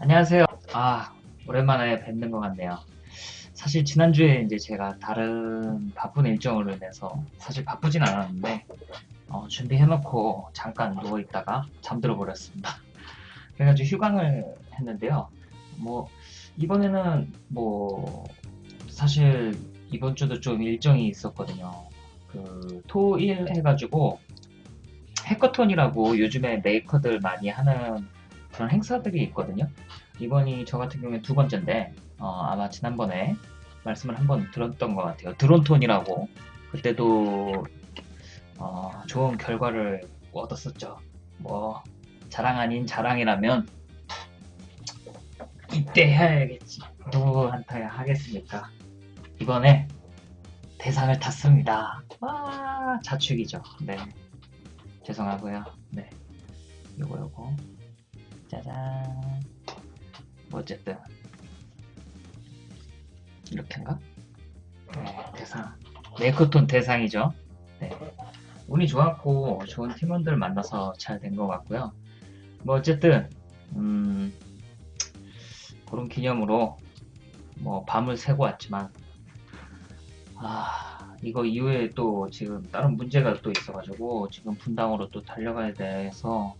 안녕하세요. 아, 오랜만에 뵙는 것 같네요. 사실 지난주에 이제 제가 다른 바쁜 일정으로 인해서 사실 바쁘진 않았는데 어, 준비해놓고 잠깐 누워있다가 잠들어 버렸습니다. 그래가지고 휴강을 했는데요. 뭐 이번에는 뭐 사실 이번 주도 좀 일정이 있었거든요. 그 토일 해가지고 해커톤이라고 요즘에 메이커들 많이 하는 그런 행사들이 있거든요. 이번이 저 같은 경우에 두 번째인데 어, 아마 지난번에 말씀을 한번 들었던 것 같아요. 드론톤이라고 그때도 어, 좋은 결과를 얻었었죠. 뭐 자랑 아닌 자랑이라면 이때 해야겠지. 누구한테 하겠습니까? 이번에 대상을 탔습니다. 와 자축이죠. 네 죄송하고요. 네 요거 요거 짜잔 뭐 어쨌든 이렇게인가? 네 대상 메이커톤 대상이죠. 네 운이 좋았고 좋은 팀원들 만나서 잘 된 것 같고요. 뭐 어쨌든 음 그런 기념으로 뭐 밤을 새고 왔지만 아 이거 이후에 또 지금 다른 문제가 또 있어가지고 지금 분당으로 또 달려가야 돼서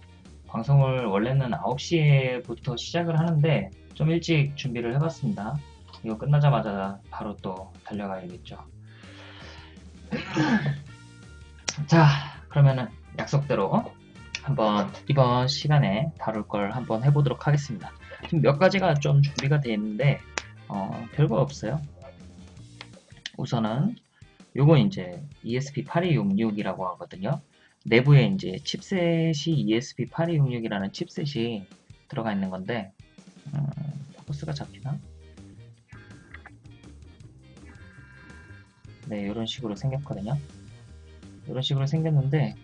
방송을 원래는 9시에부터 시작을 하는데 좀 일찍 준비를 해봤습니다. 이거 끝나자마자 바로 또 달려가야겠죠. 자 그러면은 약속대로 한번 이번 시간에 다룰 걸 한번 해보도록 하겠습니다. 지금 몇 가지가 좀 준비가 되어 있는데 어, 별거 없어요. 우선은 요건 이제 ESP8266이라고 하거든요. 내부에 이제 칩셋이 ESP8266이라는 칩셋이 들어가 있는 건데 음, 포커스가 잡히나? 네, 이런 식으로 생겼거든요. 이런 식으로 생겼는데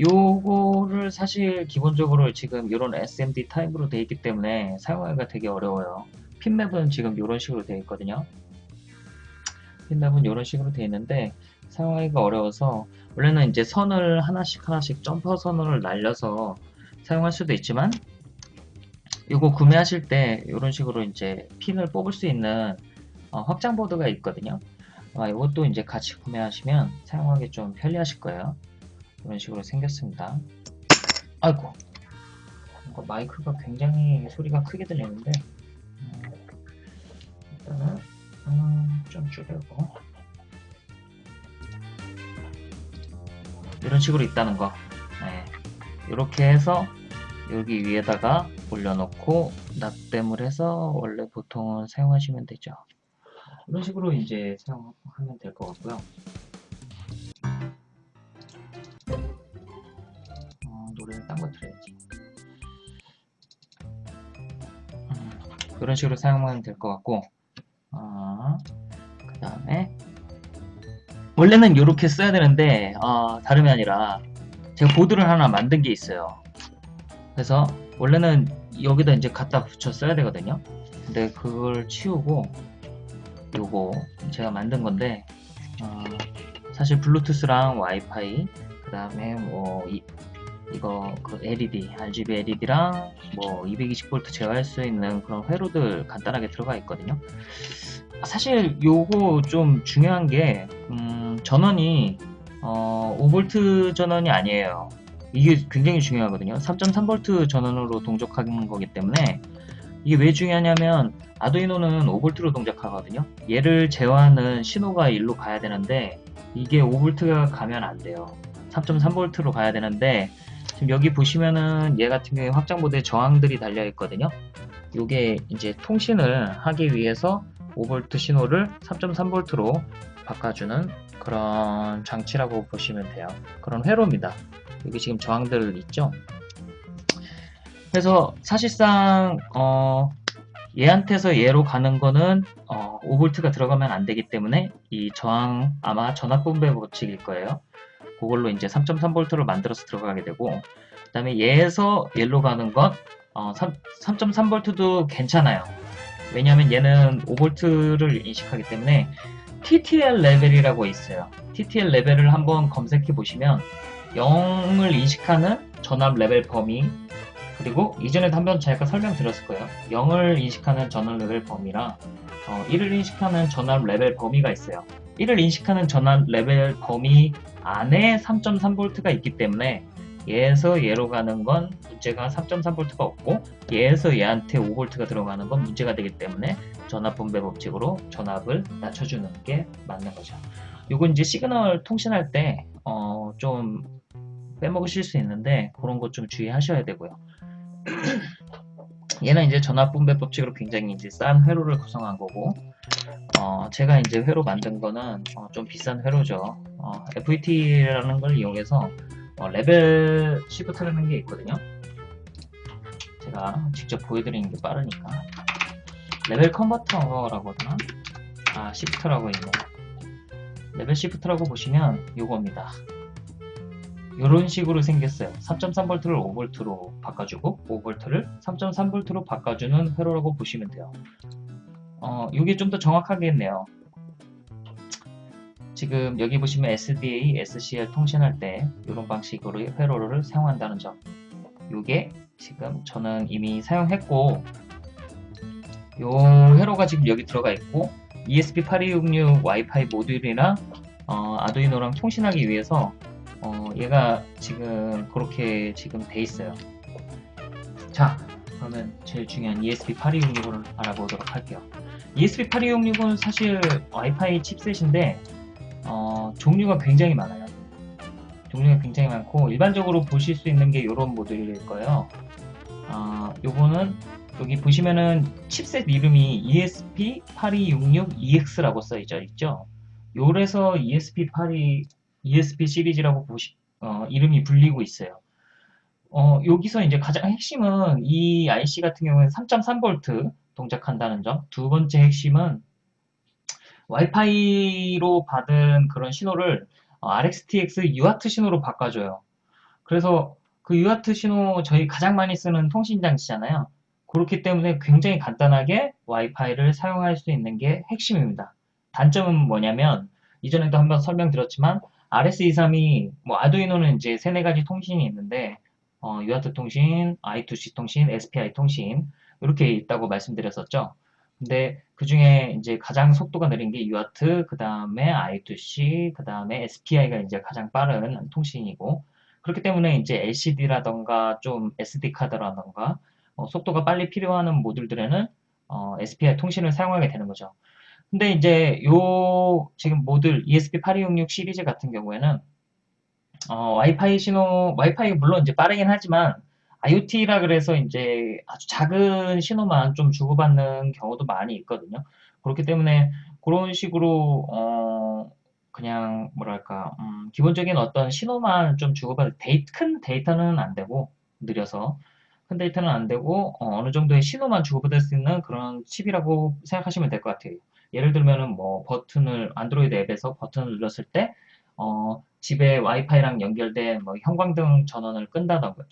요거를 사실 기본적으로 지금 이런 SMD 타입으로 되어 있기 때문에 사용하기가 되게 어려워요. pin map은 지금 이런 식으로 되어 있거든요. pin map은 이런 식으로 되어 있는데 사용하기가 어려워서 원래는 이제 선을 하나씩 하나씩 점퍼 선을 날려서 사용할 수도 있지만 이거 구매하실 때 이런 식으로 이제 핀을 뽑을 수 있는 어, 확장 보드가 있거든요. 아, 이것도 이제 같이 구매하시면 사용하기 좀 편리하실 거예요. 이런 식으로 생겼습니다. 아이고 마이크가 굉장히 소리가 크게 들리는데 음, 일단은 음, 좀 줄이고 이런 식으로 있다는 거. 네. 이렇게 해서 여기 위에다가 올려놓고 납땜을 해서 원래 보통은 사용하시면 되죠. 이런 식으로 이제 사용하면 될 것 같고요. 어, 노래를 딴 거 틀어야지. 음, 이런 식으로 사용하면 될 것 같고 어, 그 다음에 원래는 이렇게 써야 되는데 어, 다름이 아니라 제가 보드를 하나 만든 게 있어요 그래서 원래는 여기다 이제 갖다 붙여 써야 되거든요 근데 그걸 치우고 요거 제가 만든 건데 어, 사실 블루투스랑 와이파이 그 다음에 뭐 이, 이거 그 LED, RGB LED랑 뭐 220V 제어할 수 있는 그런 회로들 간단하게 들어가 있거든요. 사실 요거 좀 중요한 게 음, 전원이 어, 5V 전원이 아니에요. 이게 굉장히 중요하거든요. 3.3V 전원으로 동작하는 거기 때문에 이게 왜 중요하냐면 아두이노는 5V로 동작하거든요. 얘를 제어하는 신호가 일로 가야 되는데 이게 5V가 가면 안 돼요. 3.3V로 가야 되는데 지금 여기 보시면은 얘 같은 경우에 확장보드에 저항들이 달려 있거든요. 이게 이제 통신을 하기 위해서 5V 신호를 3.3V로 바꿔주는 그런 장치라고 보시면 돼요. 그런 회로입니다. 여기 지금 저항들 있죠? 그래서 사실상 어, 얘한테서 얘로 가는 거는 어, 5V가 들어가면 안 되기 때문에 이 저항 아마 전압분배 법칙일 거예요. 그걸로 이제 3.3V를 만들어서 들어가게 되고 그 다음에 얘에서 얘로 가는 건 어, 3.3V도 괜찮아요. 왜냐하면 얘는 5V를 인식하기 때문에 TTL 레벨이라고 있어요. TTL 레벨을 한번 검색해 보시면 0을 인식하는 전압 레벨 범위 그리고 이전에도 한번 제가 설명드렸을 거예요. 0을 인식하는 전압 레벨 범위랑 어, 1을 인식하는 전압 레벨 범위가 있어요. 1을 인식하는 전압 레벨 범위 안에 3.3V가 있기 때문에 얘에서 얘로 가는 건 문제가 3.3V가 없고 얘에서 얘한테 5V가 들어가는 건 문제가 되기 때문에 전압 분배 법칙으로 전압을 낮춰주는 게 맞는 거죠. 요건 이제 시그널 통신할 때 어, 좀 빼먹으실 수 있는데 그런 것 좀 주의하셔야 되고요. 얘는 이제 전압 분배 법칙으로 굉장히 이제 싼 회로를 구성한 거고 어, 제가 이제 회로 만든 거는 어, 좀 비싼 회로죠. 어, FET라는 걸 이용해서 어, 레벨 시프트라는 게 있거든요. 제가 직접 보여드리는 게 빠르니까 레벨 컨버터라고 하나? 아 시프트라고 있네. 레벨 시프트라고 보시면 요겁니다. 이런 식으로 생겼어요. 3.3V를 5V로 바꿔주고 5V를 3.3V로 바꿔주는 회로라고 보시면 돼요. 어, 이게 좀 더 정확하겠네요. 지금 여기 보시면 SDA, SCL 통신할 때 이런 방식으로 회로를 사용한다는 점. 이게 지금 저는 이미 사용했고 요 회로가 지금 여기 들어가 있고 ESP8266 와이파이 모듈이랑 어, 아두이노랑 통신하기 위해서 어, 얘가 지금 그렇게 지금 돼 있어요. 자, 그러면 제일 중요한 ESP8266을 알아보도록 할게요. ESP8266은 사실 와이파이 칩셋인데 어, 종류가 굉장히 많아요. 종류가 굉장히 많고 일반적으로 보실 수 있는 게 이런 모델일 거예요. 어, 요거는 여기 보시면은 칩셋 이름이 ESP8266EX라고 써있죠. 있죠? 요래서 ESP82 ESP 시리즈라고 보시, 어, 이름이 불리고 있어요. 어, 여기서 이제 가장 핵심은 이 IC 같은 경우는 3.3V 동작한다는 점. 두 번째 핵심은 와이파이로 받은 그런 신호를 어, RxTX UART 신호로 바꿔줘요. 그래서 그 UART 신호 저희 가장 많이 쓰는 통신 장치잖아요. 그렇기 때문에 굉장히 간단하게 와이파이를 사용할 수 있는 게 핵심입니다. 단점은 뭐냐면 이전에도 한번 설명드렸지만 RS232, 뭐 아두이노는 이제 세네 가지 통신이 있는데 어, UART 통신, I2C 통신, SPI 통신 이렇게 있다고 말씀드렸었죠. 근데 그 중에 이제 가장 속도가 느린 게 UART, 그 다음에 I2C, 그 다음에 SPI가 이제 가장 빠른 통신이고 그렇기 때문에 이제 LCD라던가 좀 SD 카드라던가 어, 속도가 빨리 필요하는 모듈들에는 어, SPI 통신을 사용하게 되는 거죠. 근데 이제 요 지금 모듈 ESP8266 시리즈 같은 경우에는 어, 와이파이 신호, 와이파이 물론 이제 빠르긴 하지만 IoT라 그래서 이제 아주 작은 신호만 좀 주고받는 경우도 많이 있거든요. 그렇기 때문에 그런 식으로 어, 그냥 뭐랄까 음, 기본적인 어떤 신호만 좀 주고받을 데이, 큰 데이터는 안 되고 느려서 큰 데이터는 안 되고 어, 어느 정도의 신호만 주고받을 수 있는 그런 칩이라고 생각하시면 될 것 같아요. 예를 들면은 뭐 버튼을 안드로이드 앱에서 버튼을 눌렀을 때 어, 집에 와이파이랑 연결된 뭐 형광등 전원을 끈다던가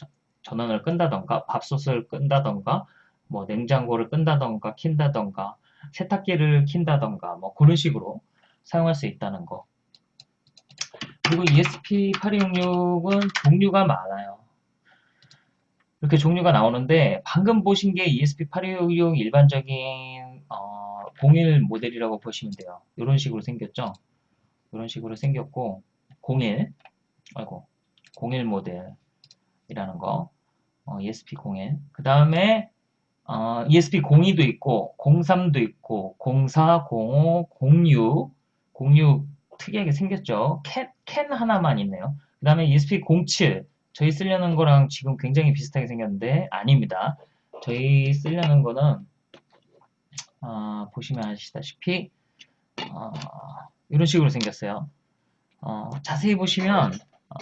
전원을 끈다던가 밥솥을 끈다던가 뭐 냉장고를 끈다던가 킨다던가 세탁기를 킨다던가 뭐 그런 식으로 사용할 수 있다는 거 그리고 ESP8266은 종류가 많아요 이렇게 종류가 나오는데 방금 보신 게 ESP8266 일반적인 어, 01 모델이라고 보시면 돼요. 이런 식으로 생겼죠. 이런 식으로 생겼고 01 아이고 01 모델이라는 거 어, ESP01 그 다음에 어, ESP02도 있고 03도 있고 04, 05, 06 06 특이하게 생겼죠. 캔, 캔 하나만 있네요. 그 다음에 ESP07 저희 쓰려는 거랑 지금 굉장히 비슷하게 생겼는데 아닙니다. 저희 쓰려는 거는 어, 보시면 아시다시피 어, 이런 식으로 생겼어요. 어, 자세히 보시면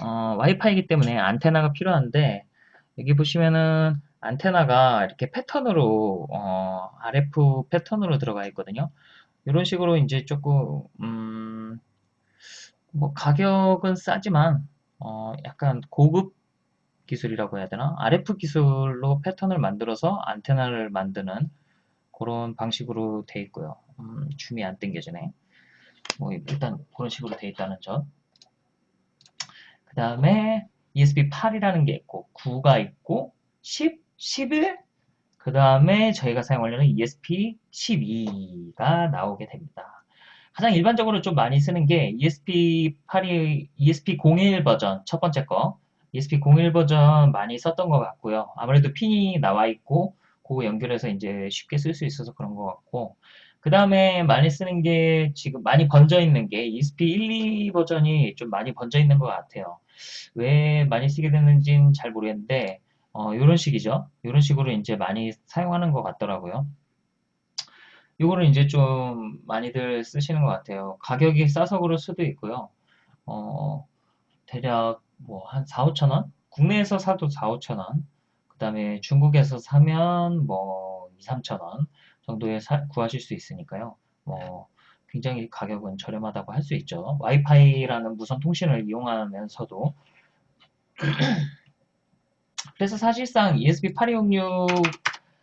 어, 와이파이이기 때문에 안테나가 필요한데 여기 보시면은 안테나가 이렇게 패턴으로 어, RF 패턴으로 들어가 있거든요. 이런 식으로 이제 조금 음, 뭐 가격은 싸지만 어, 약간 고급 기술이라고 해야 되나? RF 기술로 패턴을 만들어서 안테나를 만드는 그런 방식으로 돼 있고요. 음, 줌이 안 땡겨지네. 뭐 일단 그런 식으로 돼 있다는 점. 그 다음에 ESP8이라는 게 있고 9가 있고 10, 11, 그 다음에 저희가 사용하려는 ESP12가 나오게 됩니다. 가장 일반적으로 좀 많이 쓰는 게 ESP82, ESP01 버전 첫 번째 거 ESP01 버전 많이 썼던 것 같고요. 아무래도 핀이 나와 있고 그거 연결해서 이제 쉽게 쓸 수 있어서 그런 것 같고 그 다음에 많이 쓰는 게 지금 많이 번져 있는 게 ESP12 버전이 좀 많이 번져 있는 것 같아요. 왜 많이 쓰게 됐는지는 잘 모르겠는데 어, 이런 식이죠. 이런 식으로 이제 많이 사용하는 것 같더라고요. 이거를 이제 좀 많이들 쓰시는 것 같아요. 가격이 싸서 그럴 수도 있고요. 어, 대략 뭐 한 4, 5천 원? 국내에서 사도 4, 5천 원. 그 다음에 중국에서 사면 뭐 2, 3천 원 정도에 사, 구하실 수 있으니까요. 뭐 굉장히 가격은 저렴하다고 할 수 있죠. 와이파이라는 무선 통신을 이용하면서도 그래서 사실상 ESP8266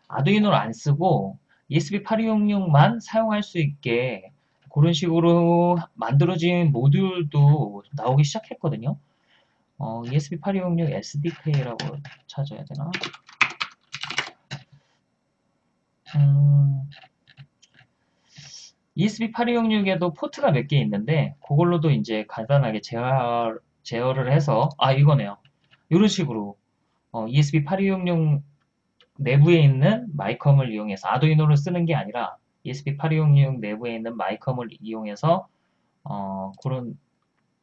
아두이노를 안 쓰고 ESP8266만 사용할 수 있게 그런 식으로 만들어진 모듈도 나오기 시작했거든요. 어, ESP8266 SDK라고 찾아야 되나? 음, ESP8266에도 포트가 몇 개 있는데 그걸로도 이제 간단하게 제어, 제어를 해서 아 이거네요. 이런 식으로 어, ESP8266 내부에 있는 마이컴을 이용해서 아두이노를 쓰는 게 아니라 ESP8266 내부에 있는 마이컴을 이용해서 어, 그런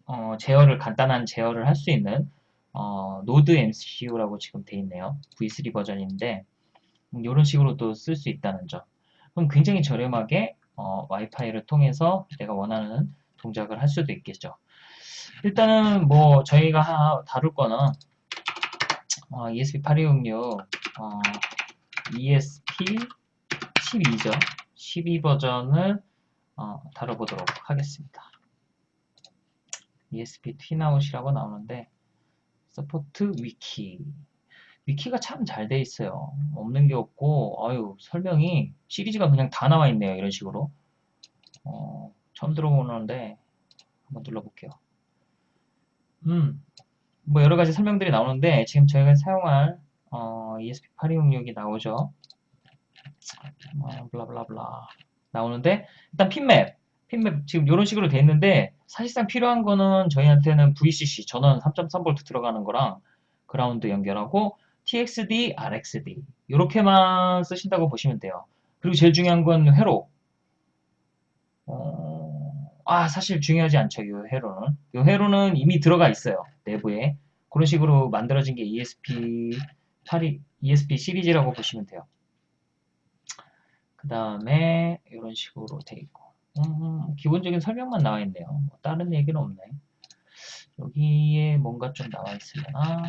어, 제어를 간단한 제어를 할 수 있는 어, NodeMCU라고 지금 돼 있네요. V3 버전인데 음, 이런 식으로도 쓸수 있다는 점. 그럼 굉장히 저렴하게 어, 와이파이를 통해서 내가 원하는 동작을 할 수도 있겠죠. 일단은 뭐 저희가 다룰 거는 어, ESP8266 어, ESP12죠. 12 버전을 어, 다뤄보도록 하겠습니다. ESP pinout이라고 나오는데 support 위키 위키가 참 잘 돼 있어요. 없는 게 없고 아유 설명이 시리즈가 그냥 다 나와 있네요. 이런 식으로 어, 처음 들어보는데 한번 눌러볼게요. 음, 뭐 여러 가지 설명들이 나오는데 지금 저희가 사용할 어, ESP8266이 나오죠. 어, 블라블라블라 나오는데 일단 핀맵 핀맵 지금 이런 식으로 돼 있는데 사실상 필요한 거는 저희한테는 VCC 전원 3.3V 들어가는 거랑 그라운드 연결하고 TXD, RXD 이렇게만 쓰신다고 보시면 돼요. 그리고 제일 중요한 건 회로. 어... 아 사실 중요하지 않죠. 이 회로는. 이 회로는 이미 들어가 있어요. 내부에. 그런 식으로 만들어진 게 ESP 8 ESP 시리즈라고 보시면 돼요. 그 다음에 이런 식으로 돼 있고 음, 기본적인 설명만 나와 있네요. 뭐 다른 얘기는 없네. 여기에 뭔가 좀 나와 있으려나?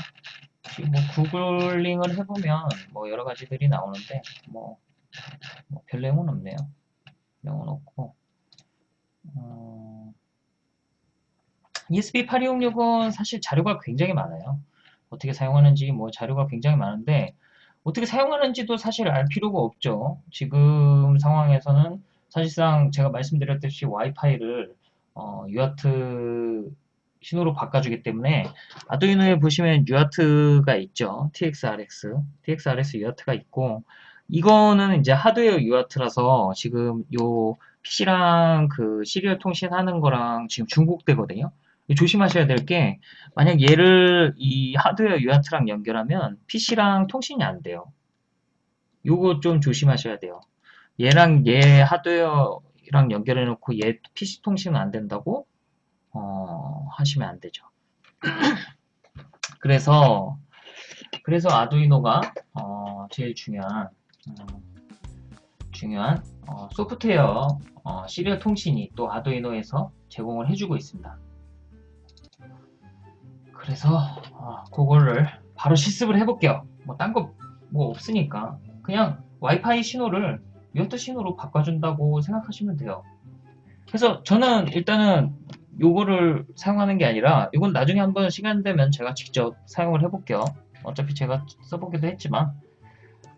뭐 구글링을 해보면 뭐 여러 가지들이 나오는데 뭐, 뭐별 내용은 없네요. 내용은 없고 음, ESP8266은 사실 자료가 굉장히 많아요. 어떻게 사용하는지 뭐 자료가 굉장히 많은데 어떻게 사용하는지도 사실 알 필요가 없죠. 지금 상황에서는 사실상 제가 말씀드렸듯이 와이파이를 어, UART 신호로 바꿔주기 때문에 아두이노에 보시면 UART가 있죠. TXRX, TXRX UART가 있고 이거는 이제 하드웨어 UART라서 지금 요 PC랑 그 시리얼 통신하는 거랑 지금 중복되거든요. 조심하셔야 될 게 만약 얘를 이 하드웨어 UART랑 연결하면 PC랑 통신이 안 돼요. 요거 좀 조심하셔야 돼요. 얘랑 얘 하드웨어랑 연결해 놓고 얘 PC 통신은 안 된다고 어, 하시면 안 되죠. 그래서 그래서 아두이노가 어, 제일 중요한 음, 중요한 어, 소프트웨어 어, 시리얼 통신이 또 아두이노에서 제공을 해주고 있습니다. 그래서 어, 그거를 바로 실습을 해볼게요. 뭐 딴 거 뭐 없으니까 그냥 와이파이 신호를 유아트 신호로 바꿔준다고 생각하시면 돼요. 그래서 저는 일단은 요거를 사용하는 게 아니라 이건 나중에 한번 시간 되면 제가 직접 사용을 해볼게요. 어차피 제가 써보기도 했지만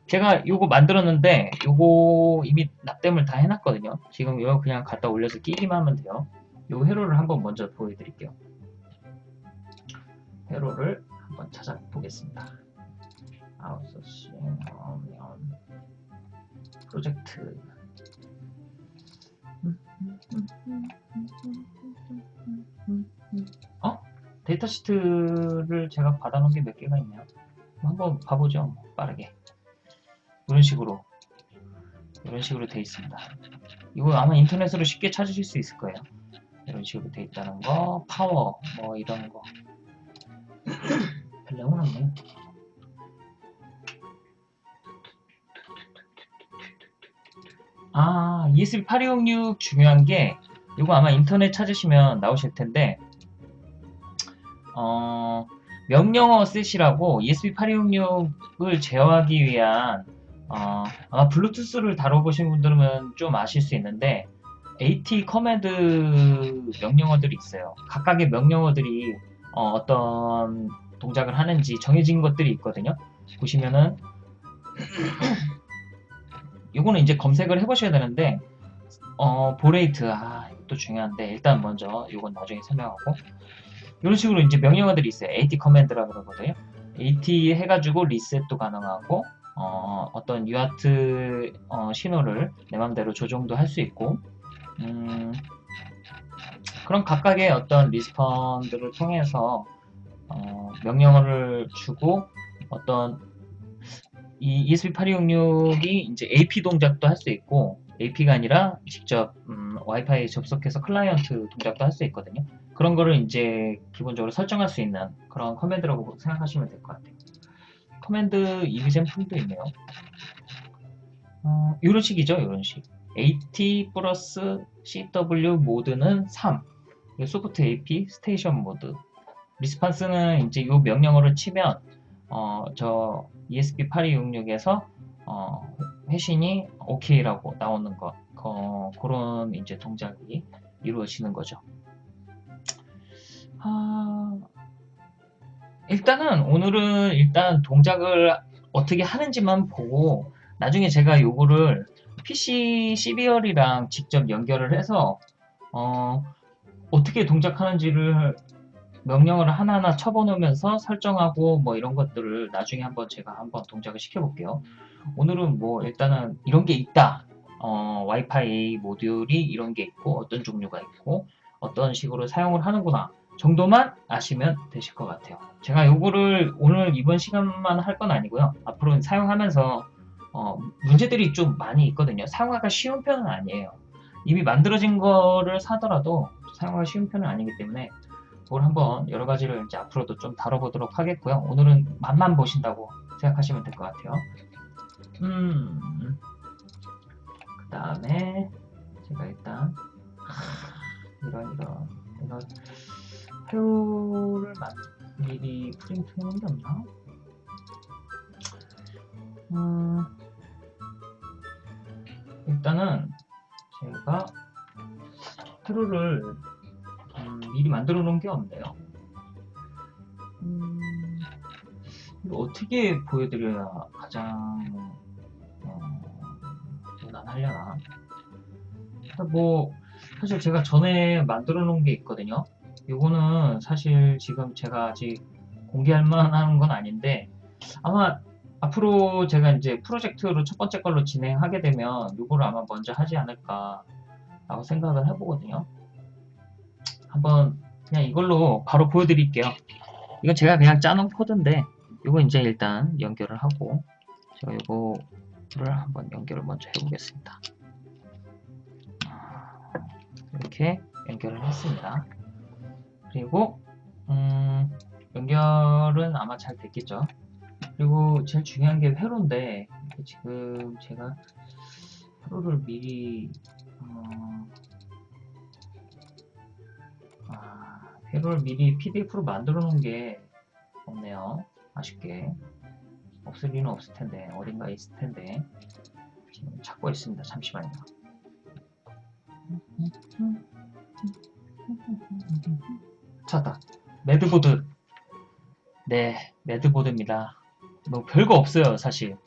제가 요거 만들었는데 요거 이미 납땜을 다 해놨거든요. 지금 이거 그냥 갖다 올려서 끼기만 하면 돼요. 요 회로를 한번 먼저 보여드릴게요. 회로를 한번 찾아보겠습니다. 아웃소싱 프로젝트 data sheet를 제가 받아놓은 게 몇 개가 있네요. 한번 봐보죠. 뭐, 빠르게. 이런 식으로 이런 식으로 돼 있습니다. 이거 아마 인터넷으로 쉽게 찾으실 수 있을 거예요. 이런 식으로 돼 있다는 거, 파워 뭐 이런 거. 별 내용은 없네. 아, ESP8206 중요한 게 이거 아마 인터넷 찾으시면 나오실 텐데 어, 명령어 셋이라고 ESP8206을 제어하기 위한 어, 아마 블루투스를 다뤄보신 분들은 좀 아실 수 있는데 AT command 명령어들이 있어요. 각각의 명령어들이 어, 떤 동작을 하는지 정해진 것들이 있거든요. 보시면은 이거는 이제 검색을 해보셔야 되는데 어, baud rate 아 이것도 중요한데 일단 먼저 이건 나중에 설명하고 이런 식으로 이제 명령어들이 있어요. AT 커맨드라고 그러거든요. AT 해가지고 리셋도 가능하고 어, 어떤 UART 어, 신호를 내 맘대로 조정도 할 수 있고 음, 그런 각각의 어떤 리스폰들을 통해서 어, 명령어를 주고 어떤 이 ESP8266이 이제 AP 동작도 할 수 있고 AP가 아니라 직접 음, 와이파이 접속해서 클라이언트 동작도 할 수 있거든요. 그런 거를 이제 기본적으로 설정할 수 있는 그런 command라고 생각하시면 될 것 같아요. command example도 있네요. 어, 이런 식이죠, 이런 식. AT 플러스 CW 모드는 3. soft AP station mode. response는 이제 이 명령어를 치면 어, 저 ESP8266에서 어, 회신이 OK라고 나오는 것 어, 그런 이제 동작이 이루어지는 거죠. 아, 일단은 오늘은 일단 동작을 어떻게 하는지만 보고 나중에 제가 요거를 PC CBR이랑 직접 연결을 해서 어, 어떻게 동작하는지를 명령을 하나하나 쳐보면서 설정하고 뭐 이런 것들을 나중에 한번 제가 한번 동작을 시켜볼게요. 오늘은 뭐 일단은 이런 게 있다. 어, 와이파이 모듈이 이런 게 있고 어떤 종류가 있고 어떤 식으로 사용을 하는구나 정도만 아시면 되실 것 같아요. 제가 요거를 오늘 이번 시간만 할 건 아니고요. 앞으로는 사용하면서 어, 문제들이 좀 많이 있거든요. 사용하기가 쉬운 편은 아니에요. 이미 만들어진 거를 사더라도 사용하기 쉬운 편은 아니기 때문에 그걸 한번 여러 가지를 이제 앞으로도 좀 다뤄보도록 하겠고요. 오늘은 맛만 보신다고 생각하시면 될 것 같아요. 음, 그 다음에 제가 일단 이런 이런 이런 회로를 미리 프린트 해놓은 게 없나? 음, 일단은 제가 회로를 음, 미리 만들어 놓은 게 없네요. 음, 이거 어떻게 보여드려야 가장 어, 무난하려나? 뭐 사실 제가 전에 만들어 놓은 게 있거든요. 이거는 사실 지금 제가 아직 공개할 만한 건 아닌데 아마 앞으로 제가 이제 프로젝트로 첫 번째 걸로 진행하게 되면 이거를 아마 먼저 하지 않을까 라고 생각을 해보거든요. 한번 그냥 이걸로 바로 보여드릴게요. 이건 제가 그냥 짜놓은 코드인데 이거 이제 일단 연결을 하고 제가 이거를 한번 연결을 먼저 해보겠습니다. 이렇게 연결을 했습니다. 그리고 음, 연결은 아마 잘 됐겠죠. 그리고 제일 중요한 게 회로인데 지금 제가 회로를 미리 어, 아, 회로를 미리 PDF로 만들어 놓은 게 없네요. 아쉽게 없을 리는 없을 텐데 어딘가 있을 텐데 지금 찾고 있습니다. 잠시만요. 찾다. 매드보드. 네, 매드보드입니다. 뭐 별거 없어요, 사실.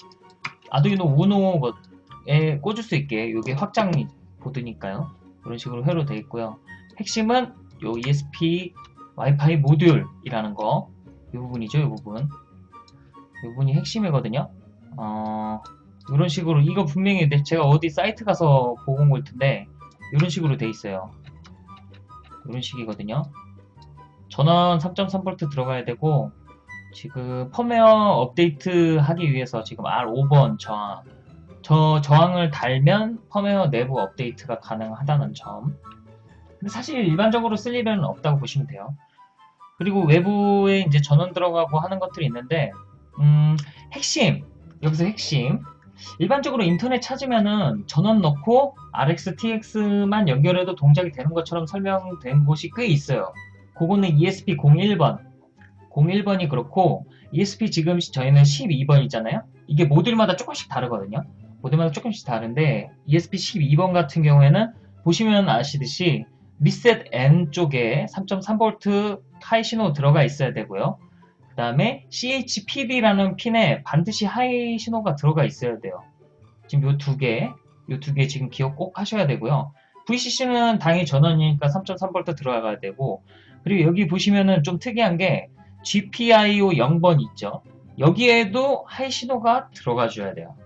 아두이노 우노에 꽂을 수 있게 이게 확장 보드니까요. 이런 식으로 회로 되어 있고요. 핵심은 요 ESP 와이파이 모듈이라는 거. 이 부분이죠, 이 부분. 이 부분이 핵심이거든요. 어, 이런 식으로 이거 분명히 내- 제가 어디 사이트 가서 보고 온 걸 텐데 이런 식으로 돼 있어요. 이런 식이거든요. 전원 3.3V 들어가야 되고 지금 펌웨어 업데이트 하기 위해서 지금 R5번 저항 저 저항을 달면 펌웨어 내부 업데이트가 가능하다는 점 근데 사실 일반적으로 쓸 일은 없다고 보시면 돼요. 그리고 외부에 이제 전원 들어가고 하는 것들이 있는데 음, 핵심 여기서 핵심 일반적으로 인터넷 찾으면은 전원 넣고 RX, TX만 연결해도 동작이 되는 것처럼 설명된 곳이 꽤 있어요. 그거는 ESP01번 01번이 그렇고 ESP 지금 저희는 12번이잖아요. 이게 모듈마다 조금씩 다르거든요. 모듈마다 조금씩 다른데 ESP 12번 같은 경우에는 보시면 아시듯이 reset N 쪽에 3.3V high 신호 들어가 있어야 되고요. 그 다음에 CHPD라는 핀에 반드시 high 신호가 들어가 있어야 돼요. 지금 요 두 개, 요 두 개 지금 기억 꼭 하셔야 되고요. VCC는 당연히 전원이니까 3.3V 들어가야 되고, 그리고 여기 보시면은 좀 특이한 게 GPIO 0번 있죠. 여기에도 high 신호가 들어가 줘야 돼요.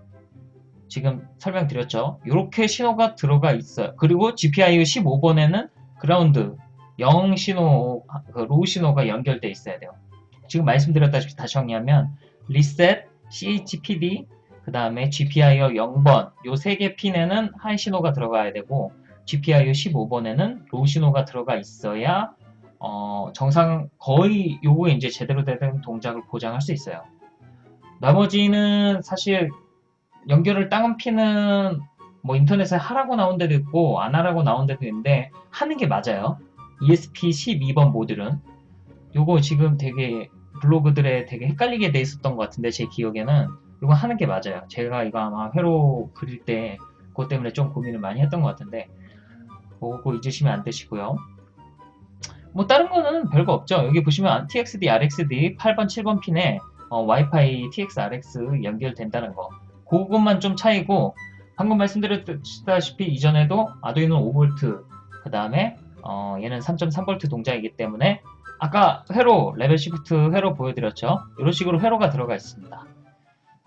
지금 설명드렸죠. 이렇게 신호가 들어가 있어요. 그리고 GPIO 15번에는 그라운드 0 신호, 그 low 신호가 연결돼 있어야 돼요. 지금 말씀드렸다시피 다시 정리하면 reset, CHPD, 그 다음에 GPIO 0번 요 세 개 핀에는 high 신호가 들어가야 되고 GPIO 15번에는 low 신호가 들어가 있어야 어, 정상 거의 요거에 이제 제대로 된 동작을 보장할 수 있어요. 나머지는 사실 연결을 다른 핀은 뭐 인터넷에 하라고 나온 데도 있고 안 하라고 나온 데도 있는데 하는 게 맞아요. ESP 12번 모듈은 요거 지금 되게 블로그들에 되게 헷갈리게 돼 있었던 것 같은데 제 기억에는 이거 하는 게 맞아요. 제가 이거 아마 회로 그릴 때 그것 때문에 좀 고민을 많이 했던 것 같은데 그거 잊으시면 안 되시고요. 뭐 다른 거는 별거 없죠. 여기 보시면 TXD, RXD 8번, 7번 핀에 어, 와이파이 TX, RX 연결된다는 거. 그것만 좀 차이고 방금 말씀드렸다시피 이전에도 아두이노 5V 그 다음에 어, 얘는 3.3V 동작이기 때문에 아까 회로 level shift 회로 보여드렸죠. 이런 식으로 회로가 들어가 있습니다.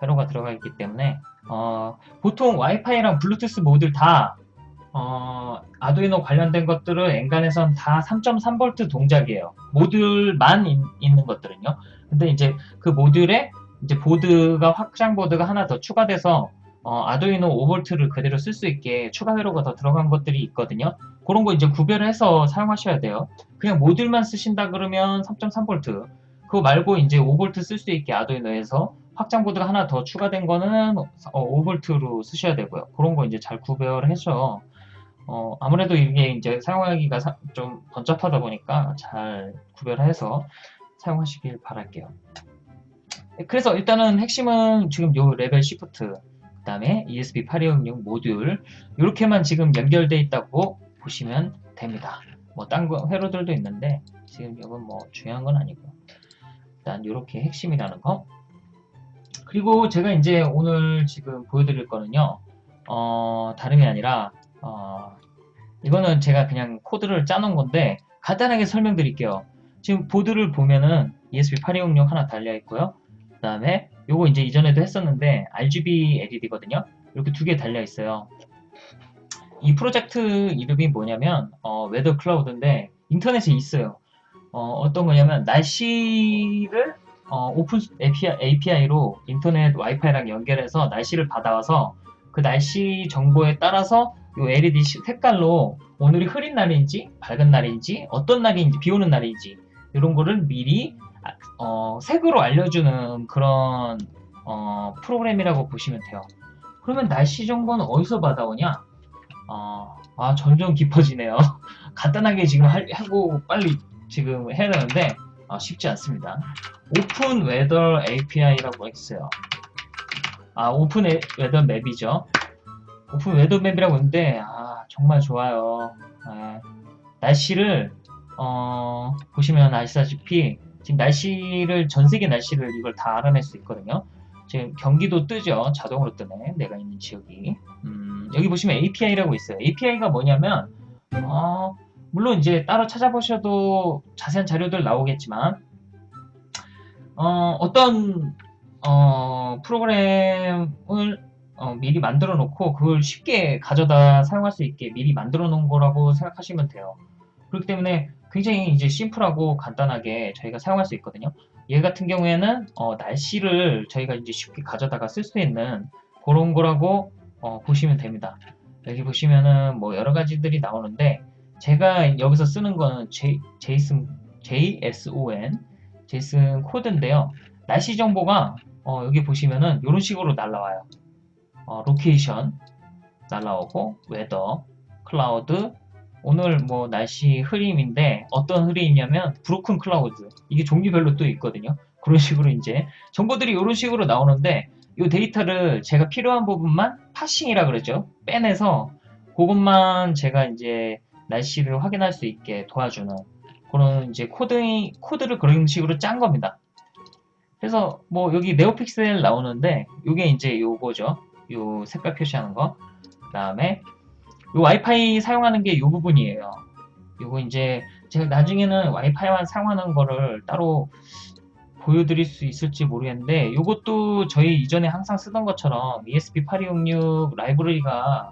회로가 들어가 있기 때문에 어, 보통 와이파이랑 블루투스 모듈 다 어, 아두이노 관련된 것들은 엔간해선 다 3.3V 동작이에요. 모듈만 인, 있는 것들은요. 근데 이제 그 모듈에 이제 보드가 확장 보드가 하나 더 추가돼서 어, 아두이노 5V를 그대로 쓸 수 있게 추가 회로가 더 들어간 것들이 있거든요. 그런 거 이제 구별해서 사용하셔야 돼요. 그냥 모듈만 쓰신다 그러면 3.3V 그거 말고 이제 5V 쓸 수 있게 아두이노에서 확장 보드가 하나 더 추가된 거는 5V로 쓰셔야 되고요. 그런 거 이제 잘 구별해서 어, 아무래도 이게 이제 사용하기가 사, 좀 번잡하다 보니까 잘 구별해서 사용하시길 바랄게요. 그래서 일단은 핵심은 지금 요 level shift 그 다음에 ESP8266 모듈 이렇게만 지금 연결되어 있다고 보시면 됩니다. 뭐딴 회로들도 있는데 지금 이건 뭐 중요한 건 아니고요. 일단 이렇게 핵심이라는 거 그리고 제가 이제 오늘 지금 보여드릴 거는요 어, 다름이 아니라 어, 이거는 제가 그냥 코드를 짜놓은 건데 간단하게 설명드릴게요. 지금 보드를 보면은 ESP8266 하나 달려 있고요. 그 다음에 요거 이제 이전에도 했었는데 RGB LED거든요. 이렇게 두 개 달려 있어요. 이 프로젝트 이름이 뭐냐면 어, Weather Cloud인데 인터넷에 있어요. 어, 떤 거냐면 날씨를 어, open API, 로 인터넷 와이파이랑 연결해서 날씨를 받아와서 그 날씨 정보에 따라서 이 LED 색깔로 오늘이 흐린 날인지 밝은 날인지 어떤 날인지 비 오는 날인지 이런 거를 미리 어, 색으로 알려주는 그런 어, 프로그램이라고 보시면 돼요. 그러면 날씨 정보는 어디서 받아오냐? 어, 아 점점 깊어지네요. 간단하게 지금 하고 빨리 지금 해야 되는데 아, 쉽지 않습니다. Open Weather API라고 있어요. 아 Open Weather Map이죠. Open Weather Map이라고 있는데 아 정말 좋아요. 아, 날씨를 어, 보시면 아시다시피 지금 날씨를 전 세계 날씨를 이걸 다 알아낼 수 있거든요. 지금 경기도 뜨죠. 자동으로 뜨네. 내가 있는 지역이. 음, 여기 보시면 API라고 있어요. API가 뭐냐면 어, 물론 이제 따로 찾아보셔도 자세한 자료들 나오겠지만 어, 어떤 어, 프로그램을 어, 미리 만들어 놓고 그걸 쉽게 가져다 사용할 수 있게 미리 만들어 놓은 거라고 생각하시면 돼요. 그렇기 때문에 굉장히 이제 심플하고 간단하게 저희가 사용할 수 있거든요. 얘 같은 경우에는 어, 날씨를 저희가 이제 쉽게 가져다가 쓸 수 있는 그런 거라고 어, 보시면 됩니다. 여기 보시면은 뭐 여러 가지들이 나오는데 제가 여기서 쓰는 거는 JSON, JSON, JSON 코드인데요. 날씨 정보가 어, 여기 보시면은 이런 식으로 날라와요. 어, location 날라오고 weather, cloud, 오늘 뭐 날씨 흐림인데 어떤 흐림이냐면 broken cloud 이게 종류별로 또 있거든요. 그런 식으로 이제 정보들이 이런 식으로 나오는데 이 데이터를 제가 필요한 부분만 parsing이라 그러죠. 빼내서 그것만 제가 이제 날씨를 확인할 수 있게 도와주는 그런 이제 코드 코드를 그런 식으로 짠 겁니다. 그래서 뭐 여기 NeoPixel 나오는데 이게 이제 요거죠. 요 색깔 표시하는 거. 그 다음에 요 와이파이 사용하는 게 요 부분이에요. 요거 이제 제가 나중에는 와이파이만 사용하는 거를 따로 보여드릴 수 있을지 모르겠는데 요것도 저희 이전에 항상 쓰던 것처럼 ESP8266 라이브러리가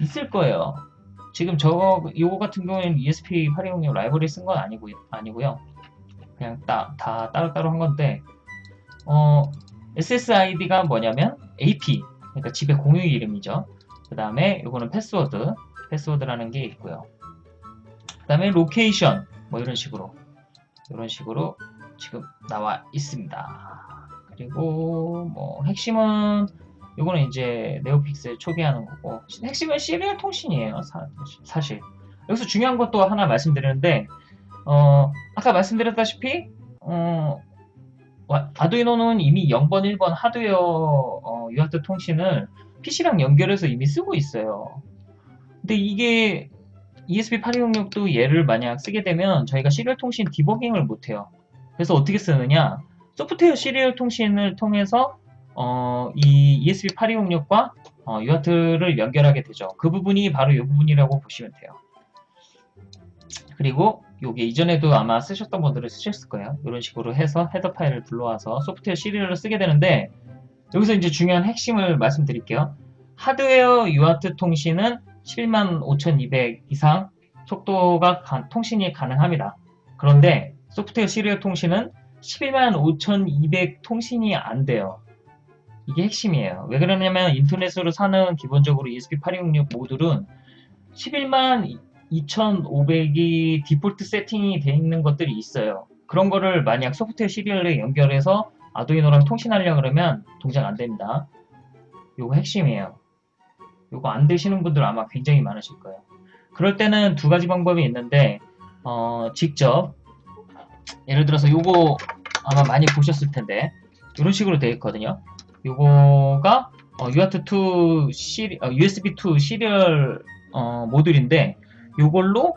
있을 거예요. 지금 저거 요거 같은 경우에는 ESP8266 라이브러리 쓴 건 아니고, 아니고요. 그냥 따, 다 따로따로 한 건데 어, SSID가 뭐냐면 AP 그러니까 집의 공유 이름이죠. 그 다음에 이거는 패스워드 패스워드라는 게 있고요. 그 다음에 location 뭐 이런 식으로 이런 식으로 지금 나와 있습니다. 그리고 뭐 핵심은 이거는 이제 NeoPixel 초기화하는 거고 핵심은 serial 통신이에요 사, 실 여기서 중요한 것도 하나 말씀드리는데 어, 아까 말씀드렸다시피 어, 아두이노는 이미 0번 1번 하드웨어 어, UART 통신을 PC랑 연결해서 이미 쓰고 있어요 근데 이게 ESP8266도 얘를 만약 쓰게 되면 저희가 serial 통신 디버깅을 못해요 그래서 어떻게 쓰느냐 소프트웨어 serial 통신을 통해서 어, 이 ESP8266과 어, UART를 연결하게 되죠. 그 부분이 바로 이 부분이라고 보시면 돼요. 그리고 이게 이전에도 아마 쓰셨던 분들은 쓰셨을 거예요. 이런 식으로 해서 헤더 파일을 불러와서 소프트웨어 serial을 쓰게 되는데 여기서 이제 중요한 핵심을 말씀드릴게요. 하드웨어 UART 통신은 115,200 이상 속도가 가, 통신이 가능합니다. 그런데 소프트웨어 시리얼 통신은 115,200 통신이 안 돼요. 이게 핵심이에요. 왜 그러냐면 인터넷으로 사는 기본적으로 ESP8266 모듈은 11만 2500이 디폴트 세팅이 되어 있는 것들이 있어요. 그런 거를 만약 소프트웨어 시리얼에 연결해서 아두이노랑 통신하려 그러면 동작 안 됩니다. 요거 핵심이에요. 요거 안 되시는 분들 아마 굉장히 많으실 거예요. 그럴 때는 두 가지 방법이 있는데 어, 직접 예를 들어서 요거 아마 많이 보셨을 텐데 이런 식으로 되어 있거든요. 요거가 어, UART2 시리, 어, USB2 시리얼 어, 모듈인데 요걸로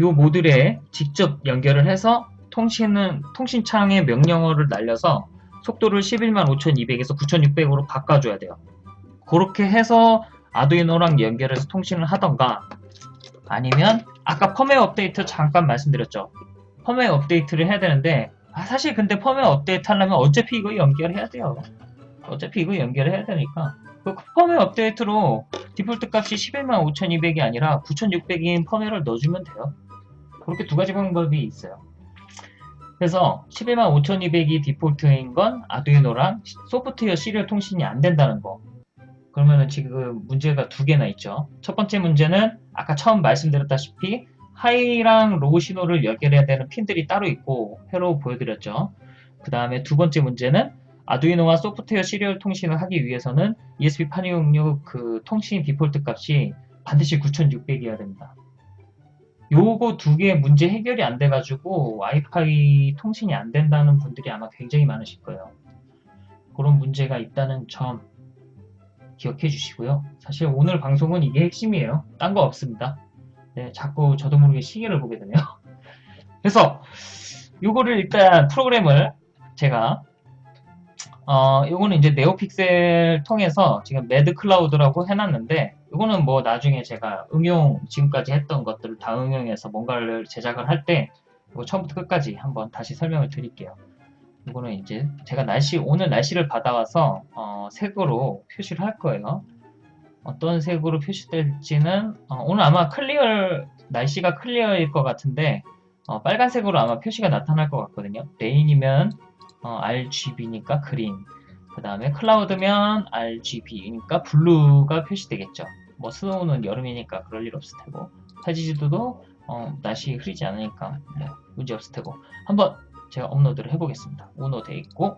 요 모듈에 직접 연결을 해서 통신은 통신창에 명령어를 날려서 속도를 11만 5200에서 9600으로 바꿔줘야 돼요. 그렇게 해서 아두이노랑 연결해서 통신을 하던가 아니면 아까 펌웨어 업데이트 잠깐 말씀드렸죠. 펌웨어 업데이트를 해야 되는데 아, 사실 근데 펌웨어 업데이트 하려면 어차피 이거 연결해야 돼요. 어차피 이거 연결해야 되니까 그 펌웨어 업데이트로 디폴트 값이 11만 5200이 아니라 9600인 펌웨어를 넣어주면 돼요. 그렇게 두 가지 방법이 있어요. 그래서 11만 5200이 디폴트인 건 아두이노랑 소프트웨어 serial 통신이 안 된다는 거. 그러면은 지금 문제가 두 개나 있죠. 첫 번째 문제는 아까 처음 말씀드렸다시피 high랑 low 신호를 연결해야 되는 핀들이 따로 있고 회로 보여드렸죠. 그 다음에 두 번째 문제는 아두이노와 소프트웨어 serial 통신을 하기 위해서는 ESP8266 그 통신 디폴트 값이 반드시 9600이어야 됩니다. 요거 두 개 문제 해결이 안 돼가지고 와이파이 통신이 안 된다는 분들이 아마 굉장히 많으실 거예요. 그런 문제가 있다는 점 기억해 주시고요. 사실 오늘 방송은 이게 핵심이에요. 딴 거 없습니다. 네, 자꾸 저도 모르게 시계를 보게 되네요. 그래서 요거를 일단 프로그램을 제가 어, 요거는 이제 NeoPixel 통해서 지금 mad cloud라고 해놨는데 이거는 뭐 나중에 제가 응용 지금까지 했던 것들을 다 응용해서 뭔가를 제작을 할 때 처음부터 끝까지 한번 다시 설명을 드릴게요. 이거는 이제 제가 날씨 오늘 날씨를 받아와서 어, 어, 색으로 표시를 할 거예요. 어떤 색으로 표시될지는 어, 오늘 아마 clear 날씨가 clear일 것 같은데 어, 빨간색으로 아마 표시가 나타날 것 같거든요. rain이면 어, RGB니까 green 그 다음에 cloud면 RGB니까 blue가 표시되겠죠. 뭐 snow는 여름이니까 그럴 일 없을 테고 타지지도도 어, 날씨 흐리지 않으니까 뭐 문제 없을 테고 한번 제가 업로드를 해보겠습니다. 오너 돼 있고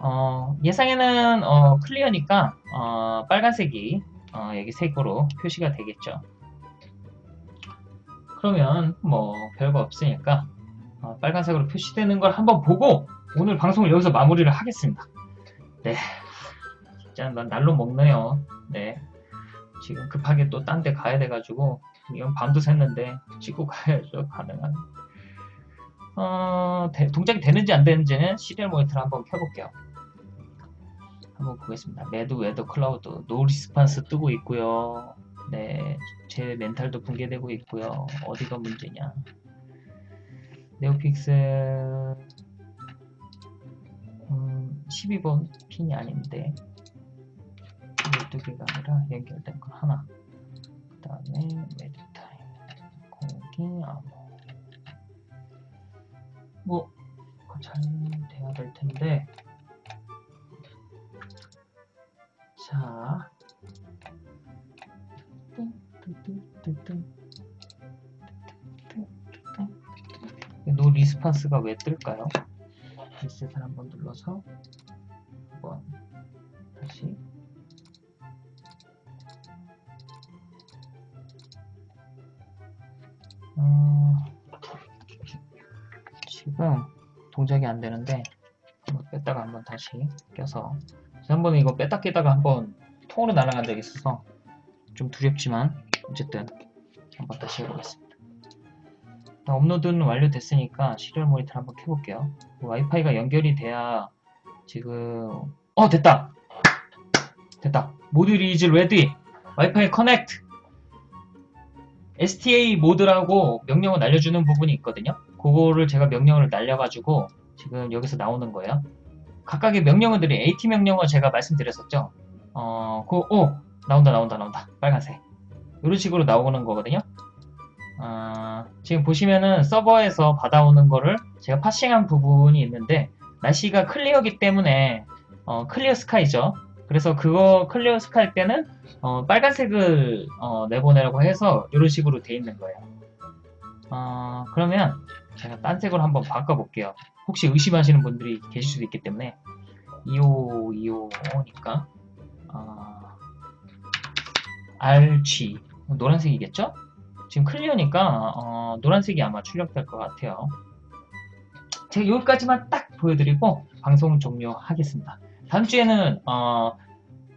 어, 예상에는 어, 클리어니까 어, 빨간색이 어, 여기 색으로 표시가 되겠죠. 그러면 뭐 별거 없으니까 어, 빨간색으로 표시되는 걸 한번 보고 오늘 방송을 여기서 마무리를 하겠습니다. 네, 진짜 난 날로 먹네요. 네, 지금 급하게 또 딴 데 가야 돼가지고 이건 밤도 샜는데 찍고 가야죠 가능한. 어, 대- 동작이 되는지 안 되는지는 serial 모니터를 한번 켜볼게요. 한번 보겠습니다. mad weather cloud no response 뜨고 있고요. 네, 제 멘탈도 붕괴되고 있고요. 어디가 문제냐? NeoPixel 음, 12번 핀이 아닌데 12개가 아니라 연결된 거 하나. 그 다음에 메디타임 공기 암호 뭐 그거 잘 돼야 될 텐데. 자. no response가 왜 뜰까요? 리셋을 한번 눌러서 한번 다시 어, 지금 동작이 안 되는데 뺐다가 한번 다시 껴서 한번 이거 뺐다 끼다가 한번 통으로 날아간 적이 있어서 좀 두렵지만 어쨌든 한번 다시 해보겠습니다. 자, 업로드는 완료됐으니까 serial 모니터를 한번 켜볼게요. 와이파이가 연결이 돼야 지금 어 됐다 됐다 module is ready WiFi connect STA 모드라고 명령을 날려주는 부분이 있거든요. 그거를 제가 명령을 날려가지고 지금 여기서 나오는 거예요. 각각의 명령어들이 AT 명령어 제가 말씀드렸었죠. 어, 그, 오! 나온다, 나온다, 나온다. 빨간색. 이런 식으로 나오는 거거든요. 어, 지금 보시면은 서버에서 받아오는 거를 제가 parsing한 부분이 있는데, 날씨가 clear기 때문에, 어, clear sky죠. 그래서 그거 clear sky 때는, 어, 빨간색을, 어, 내보내라고 해서 이런 식으로 돼 있는 거예요. 어, 그러면 제가 딴 색으로 한번 바꿔볼게요. 혹시 의심하시는 분들이 계실 수도 있기 때문에 25, 25니까 어, RG 노란색이겠죠? 지금 클리어니까 어, 노란색이 아마 출력될 것 같아요. 제가 여기까지만 딱 보여드리고 방송 종료하겠습니다. 다음 주에는 어,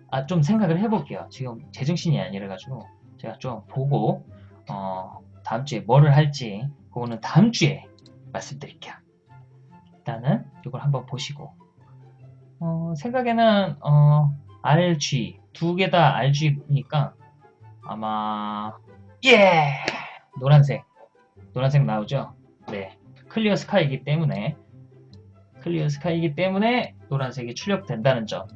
아, 좀 생각을 해볼게요. 지금 제정신이 아니라가지고 제가 좀 보고 어, 다음 주에 뭐를 할지 그거는 다음 주에 말씀드릴게요. 일단은 이걸 한번 보시고 어, 생각에는 어, RG 두 개 다 RG니까 아마 예 노란색 노란색 나오죠? 네 clear sky이기 때문에 clear sky이기 때문에 노란색이 출력된다는 점.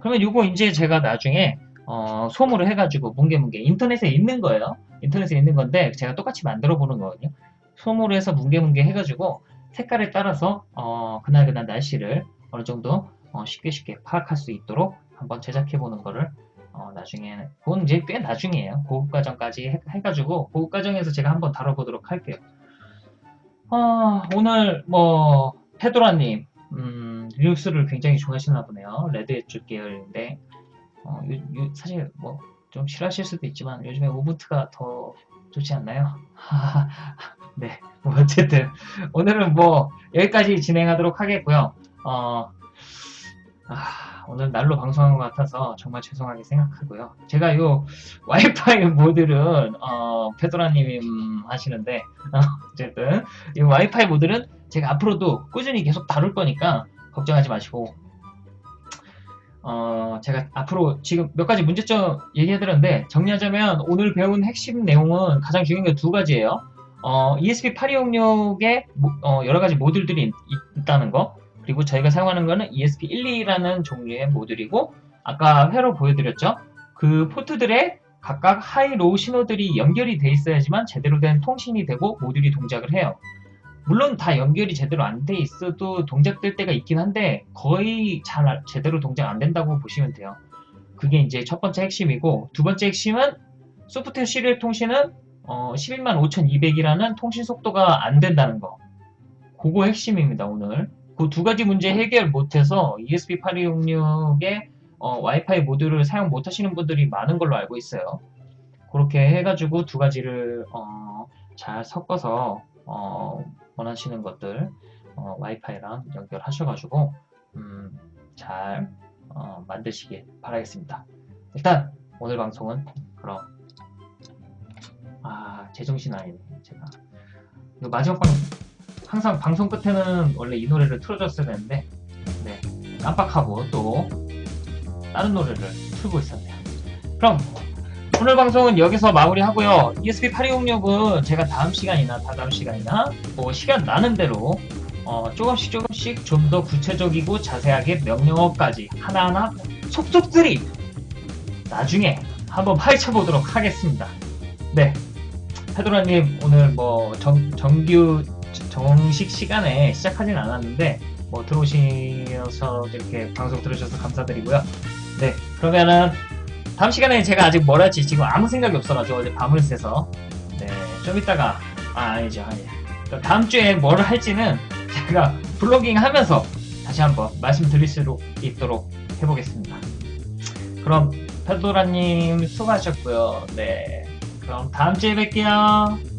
그러면 이거 이제 제가 나중에 어, 솜으로 해가지고 뭉게뭉게 인터넷에 있는 거예요. 인터넷에 있는 건데 제가 똑같이 만들어 보는 거거든요. 솜으로 해서 뭉게뭉게 해가지고 색깔에 따라서 어, 그날 그날 날씨를 어느 정도 어, 쉽게 쉽게 파악할 수 있도록 한번 제작해 보는 거를 어, 나중에 그건 이제 꽤 나중이에요. 고급 과정까지 해, 해가지고 고급 과정에서 제가 한번 다뤄보도록 할게요. 어, 오늘 뭐 페도라님 음, 리눅스를 굉장히 좋아하시나 보네요. Red Hat 쪽 계열인데 어, 요- 요- 사실 뭐 좀 싫어하실 수도 있지만 요즘에 우분투가 더 좋지 않나요? 네, 뭐 어쨌든 오늘은 뭐 여기까지 진행하도록 하겠고요. 어, 아, 오늘 날로 방송한 것 같아서 정말 죄송하게 생각하고요. 제가 요 와이파이 모듈은 어, 페도라님이 음, 하시는데 어, 어쨌든 이 와이파이 모듈은 제가 앞으로도 꾸준히 계속 다룰 거니까 걱정하지 마시고 어, 제가 앞으로 지금 몇 가지 문제점 얘기해드렸는데 정리하자면 오늘 배운 핵심 내용은 가장 중요한 게 두 가지예요. 어, ESP8266에 여러 가지 모듈들이 있, 다는 거 그리고 저희가 사용하는 거는 ESP12라는 종류의 모듈이고 아까 회로 보여드렸죠? 그 포트들의 각각 high, low 신호들이 연결이 돼 있어야지만 제대로 된 통신이 되고 모듈이 동작을 해요. 물론 다 연결이 제대로 안 돼 있어도 동작될 때가 있긴 한데 거의 잘 아- 제대로 동작 안 된다고 보시면 돼요. 그게 이제 첫 번째 핵심이고 두 번째 핵심은 소프트웨어 시리얼 통신은 어, 115,200이라는 통신 속도가 안 된다는 거. 그거 핵심입니다, 오늘. 그 두 가지 문제 해결 못해서 ESP8266의 어, 와이파이 모듈을 사용 못 하시는 분들이 많은 걸로 알고 있어요. 그렇게 해가지고 두 가지를 어, 잘 섞어서 어, 원하시는 것들 어, 와이파이랑 연결하셔가지고 음, 잘 어, 만드시길 바라겠습니다. 일단 오늘 방송은 그럼 아 제정신 아니네 제가 이거 마지막 방 항상 방송 끝에는 원래 이 노래를 틀어줬어야 되는데 네 깜빡하고 또 다른 노래를 틀고 있었네요. 그럼 오늘 방송은 여기서 마무리하고요. E ESP8266은 제가 다음 시간이나 다다음 시간이나 뭐 시간 나는 대로 어, 조금씩 조금씩 좀 더 구체적이고 자세하게 명령어까지 하나하나 속속들이 나중에 한번 파헤쳐 보도록 하겠습니다. 네. 페도라님 오늘 뭐 정, 정규 정식 시간에 시작하진 않았는데 뭐 들어오셔서 이렇게 방송 들으셔서 감사드리고요. 네. 그러면은 다음 시간에 제가 아직 뭘 할지 지금 아무 생각이 없어가지고 어제 밤을 새서 네. 좀 이따가 아 아니죠 아니 다음 주에 뭘 할지는 제가 블로깅 하면서 다시 한번 말씀드릴 수 있도록 해보겠습니다. 그럼 페도라님 수고하셨고요. 네. 그럼 다음 주에 뵐게요.